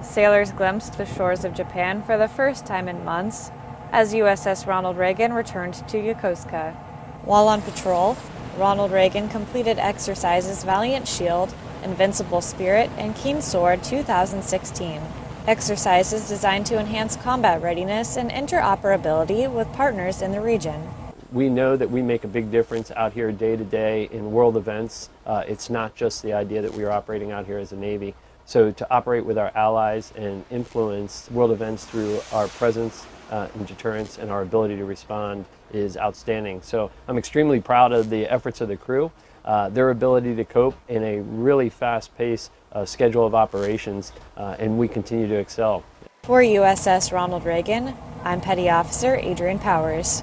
Sailors glimpsed the shores of Japan for the first time in months as USS Ronald Reagan returned to Yokosuka. While on patrol, Ronald Reagan completed exercises Valiant Shield, Invincible Spirit, and Keen Sword 2016. Exercises designed to enhance combat readiness and interoperability with partners in the region. We know that we make a big difference out here day to day in world events. Uh, it's not just the idea that we are operating out here as a Navy. So to operate with our allies and influence world events through our presence uh, and deterrence and our ability to respond is outstanding. So I'm extremely proud of the efforts of the crew, uh, their ability to cope in a really fast-paced uh, schedule of operations, uh, and we continue to excel. For USS Ronald Reagan, I'm Petty Officer Adrian Powers.